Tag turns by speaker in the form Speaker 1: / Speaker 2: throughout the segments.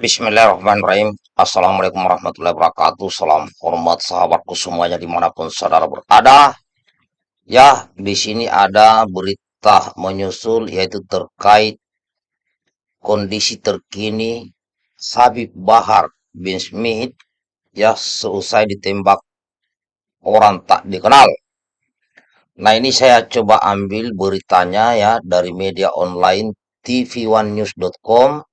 Speaker 1: Bismillahirrahmanirrahim. Assalamualaikum warahmatullahi wabarakatuh. Salam hormat sahabatku semuanya di mana pun saudara berada. Ya, di sini ada berita menyusul yaitu terkait kondisi terkini Habib Bahar bin Smith ya seusai ditembak orang tak dikenal. Nah ini saya coba ambil beritanya ya dari media online tv1news.com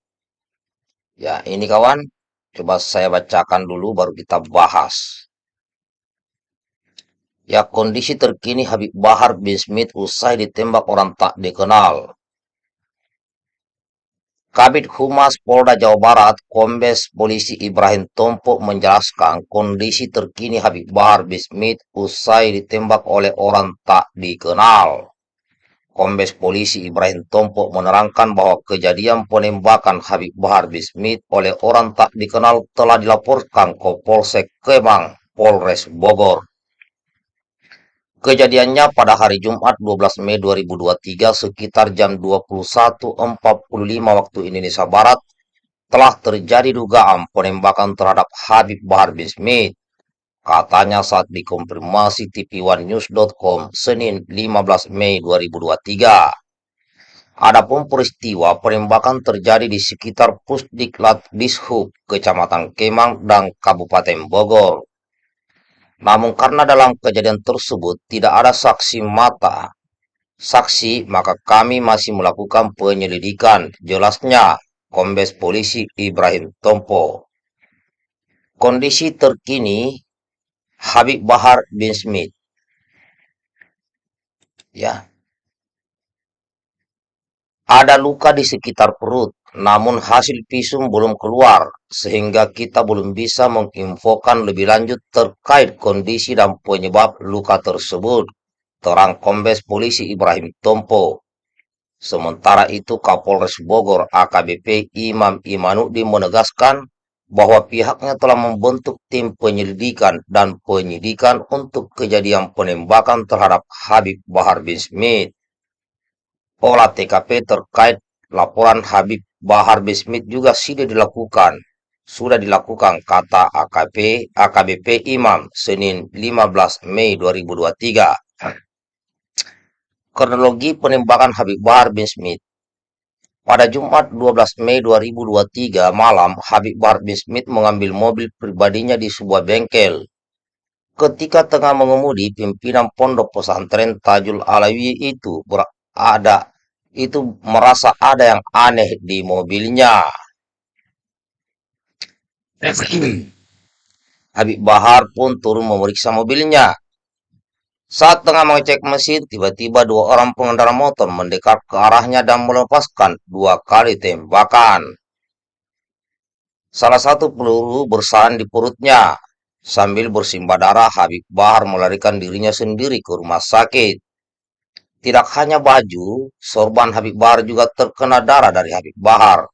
Speaker 1: Ya, ini kawan, coba saya bacakan dulu baru kita bahas. Ya, kondisi terkini Habib Bahar bin Smith usai ditembak orang tak dikenal. Kabit Humas Polda Jawa Barat, Kombes Polisi Ibrahim Tompo menjelaskan kondisi terkini Habib Bahar bin Smith usai ditembak oleh orang tak dikenal. Kombes Polisi Ibrahim Tompo menerangkan bahwa kejadian penembakan Habib Bahar bin Smith oleh orang tak dikenal telah dilaporkan ke Polsek Kemang, Polres Bogor. Kejadiannya pada hari Jumat 12 Mei 2023 sekitar jam 21.45 waktu Indonesia Barat telah terjadi dugaan penembakan terhadap Habib Bahar bin Smith Katanya saat dikonfirmasi tv1news.com Senin 15 Mei 2023. Adapun peristiwa penembakan terjadi di sekitar Pusdiklat Dishub, Kecamatan Kemang, dan Kabupaten Bogor. Namun karena dalam kejadian tersebut tidak ada saksi mata, saksi, maka kami masih melakukan penyelidikan, jelasnya Kombes Polisi Ibrahim Tompo. Kondisi terkini Habib Bahar bin Smith. Ya. Ada luka di sekitar perut, namun hasil visum belum keluar, sehingga kita belum bisa menginfokan lebih lanjut terkait kondisi dan penyebab luka tersebut, terang Kombes Polisi Ibrahim Tompo. Sementara itu Kapolres Bogor AKBP Imam Imanuddin menegaskan bahwa pihaknya telah membentuk tim penyelidikan dan penyidikan untuk kejadian penembakan terhadap Habib Bahar bin Smith. Olah TKP terkait laporan Habib Bahar bin Smith juga sudah dilakukan. Sudah dilakukan, kata AKP, AKBP Imam, Senin 15 Mei 2023. Kronologi penembakan Habib Bahar bin Smith pada Jumat 12 Mei 2023 malam, Habib Bahar bin Smith mengambil mobil pribadinya di sebuah bengkel. Ketika tengah mengemudi, pimpinan pondok pesantren Tajul Alawi itu berada itu merasa ada yang aneh di mobilnya. Habib Bahar pun turun memeriksa mobilnya. Saat tengah mengecek mesin, tiba-tiba dua orang pengendara motor mendekat ke arahnya dan melepaskan dua kali tembakan. Salah satu peluru bersarang di perutnya. Sambil bersimbah darah, Habib Bahar melarikan dirinya sendiri ke rumah sakit. Tidak hanya baju, sorban Habib Bahar juga terkena darah dari Habib Bahar.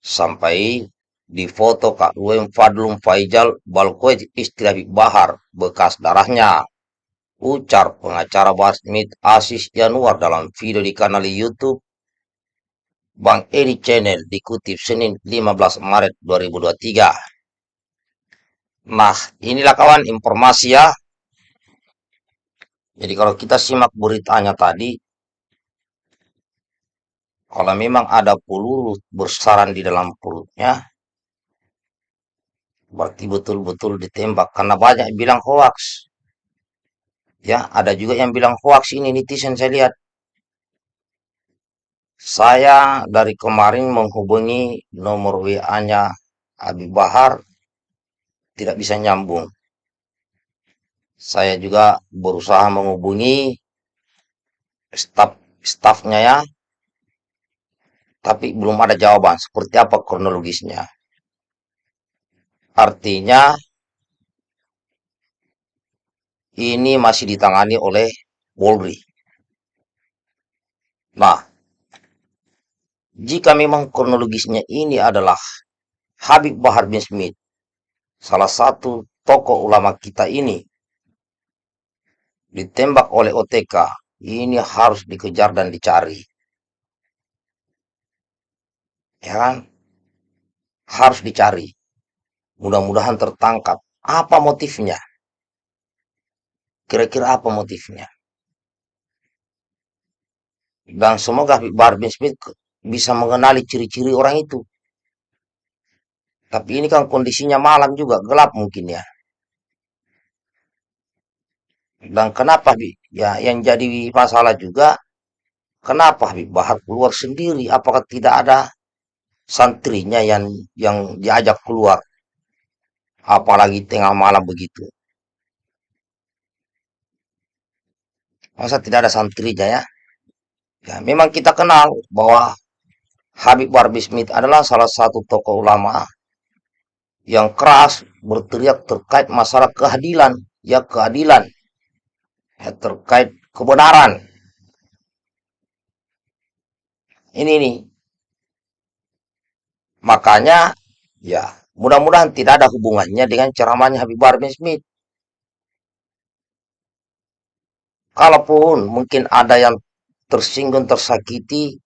Speaker 1: Sampai di foto Kak Ruem Fadlum Faijal Balkoej istri Habib Bahar, bekas darahnya. Ucar pengacara Smith Asis Januar dalam video di kanal YouTube Bang Edi Channel dikutip Senin 15 Maret 2023. Nah, inilah kawan informasi ya. Jadi kalau kita simak beritanya tadi, kalau memang ada peluru bersarang di dalam perutnya, berarti betul-betul ditembak. Karena banyak bilang hoax. Ya, ada juga yang bilang hoax ini netizen saya lihat. Saya dari kemarin menghubungi nomor WA-nya Abi Bahar tidak bisa nyambung. Saya juga berusaha menghubungi staf stafnya ya, tapi belum ada jawaban seperti apa kronologisnya. Artinya ini masih ditangani oleh Polri. Nah, jika memang kronologisnya ini adalah Habib Bahar bin Smith, salah satu tokoh ulama kita ini, ditembak oleh OTK, ini harus dikejar dan dicari. Ya kan? harus dicari. Mudah-mudahan tertangkap. Apa motifnya? Kira-kira apa motifnya? Dan semoga bin Smith bisa mengenali ciri-ciri orang itu. Tapi ini kan kondisinya malam juga, gelap mungkin ya. Dan kenapa Habib? Ya, yang jadi masalah juga, kenapa Habib Bahar keluar sendiri? Apakah tidak ada santrinya yang yang diajak keluar? Apalagi tengah malam begitu. Masa tidak ada santrinya ya? Ya, memang kita kenal bahwa Habib Bahar bin Smith adalah salah satu tokoh ulama yang keras berteriak terkait masalah keadilan, ya keadilan, ya, terkait kebenaran. Ini nih, makanya ya mudah-mudahan tidak ada hubungannya dengan ceramahnya Habib Bahar bin Smith. Kalaupun mungkin ada yang tersinggung, tersakiti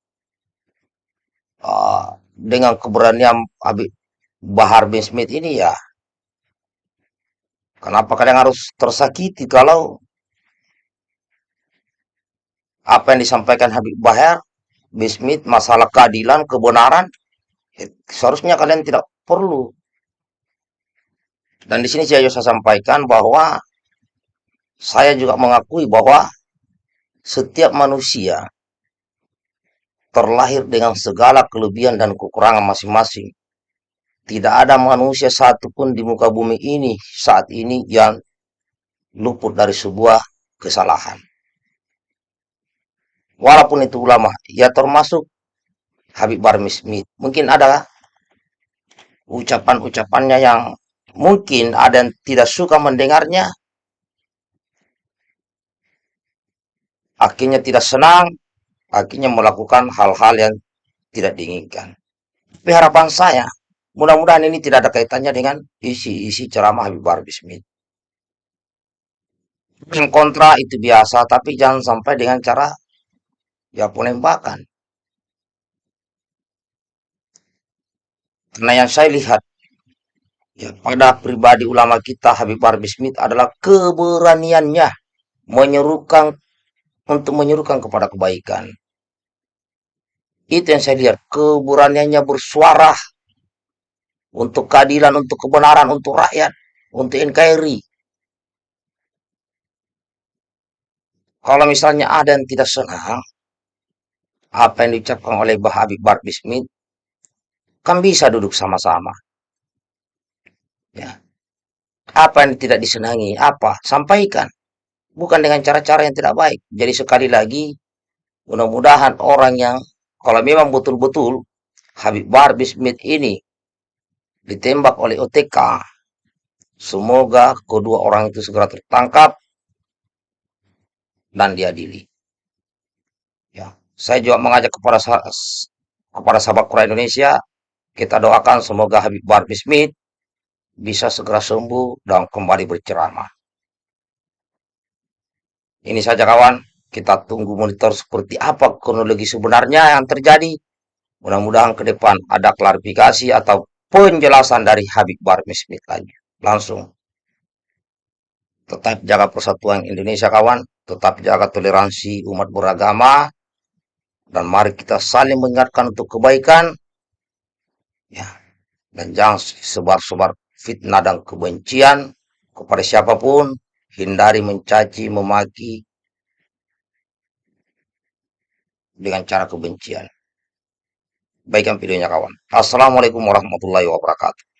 Speaker 1: uh, dengan keberanian Habib Bahar bin Smith ini ya, kenapa kalian harus tersakiti kalau apa yang disampaikan Habib Bahar bin Smith masalah keadilan, kebenaran, ya, seharusnya kalian tidak perlu. Dan di sini saya sampaikan bahwa saya juga mengakui bahwa setiap manusia terlahir dengan segala kelebihan dan kekurangan masing-masing. Tidak ada manusia satupun di muka bumi ini saat ini yang luput dari sebuah kesalahan. Walaupun itu ulama, ya termasuk Habib Barmi Smith. Mungkin ada ucapan-ucapannya yang mungkin ada yang tidak suka mendengarnya, akhirnya tidak senang, akhirnya melakukan hal-hal yang tidak diinginkan. Tapi harapan saya, mudah-mudahan ini tidak ada kaitannya dengan isi-isi ceramah Habib Barbi Smith. Yang kontra itu biasa, tapi jangan sampai dengan cara ya penembakan. Karena yang saya lihat ya pada pribadi ulama kita Habib Barbi Smith adalah keberaniannya menyerukan untuk menyerukan kepada kebaikan. Itu yang saya lihat, keberaniannya bersuara untuk keadilan, untuk kebenaran, untuk rakyat, untuk NKRI. Kalau misalnya ada yang tidak senang, apa yang diucapkan oleh Bah Habib Barbi Smith, kan bisa duduk sama-sama. Ya. Apa yang tidak disenangi, apa, sampaikan bukan dengan cara-cara yang tidak baik. Jadi sekali lagi, mudah-mudahan orang yang kalau memang betul-betul Habib Bahar ini ditembak oleh OTK, semoga kedua orang itu segera tertangkap dan diadili. Ya, saya juga mengajak kepada kepada sahabat Quran Indonesia, kita doakan semoga Habib Bahar bisa segera sembuh dan kembali berceramah. Ini saja kawan, kita tunggu monitor seperti apa kronologi sebenarnya yang terjadi. Mudah-mudahan ke depan ada klarifikasi atau penjelasan dari Habib Barmi Smith lagi. Langsung. Tetap jaga persatuan Indonesia kawan, tetap jaga toleransi umat beragama, dan mari kita saling mengingatkan untuk kebaikan, ya, dan jangan sebar-sebar fitnah dan kebencian kepada siapa pun, hindari mencaci, memaki dengan cara kebencian. Baikkan videonya kawan. Assalamualaikum warahmatullahi wabarakatuh.